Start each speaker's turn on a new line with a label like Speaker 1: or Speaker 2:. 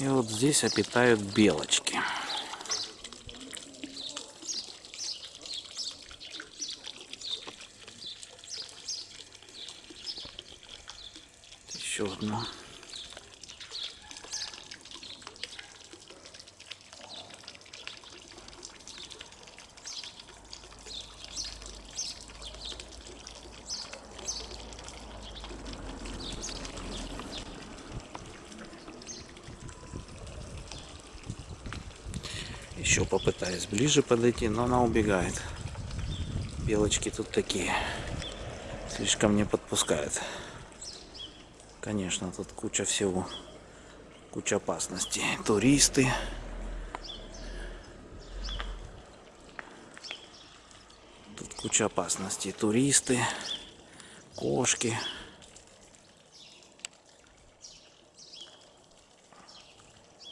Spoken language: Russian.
Speaker 1: И вот здесь обитают белочки. Еще одна. Еще попытаюсь ближе подойти, но она убегает. Белочки тут такие. Слишком не подпускают. Конечно, тут куча всего. Куча опасностей. Туристы. Тут куча опасностей. Туристы. Кошки.